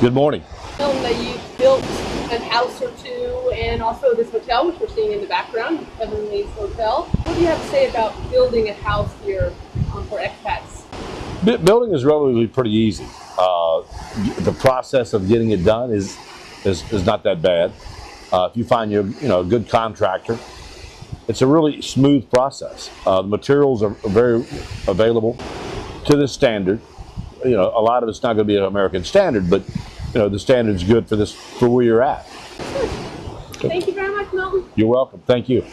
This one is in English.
Good morning. That you built a house or two and also this hotel, which we're seeing in the background, Heavenly's Hotel. What do you have to say about building a house here um, for expats? Bu- Building is relatively pretty easy. Uh, the process of getting it done is is, is not that bad. Uh, if you find your you know a good contractor, it's a really smooth process. Uh, the materials are very available to the standard. You know, a lot of it's not going to be an American standard, but you know the standard's good for this for where you're at. Thank you very much, Milton. You're welcome. Thank you.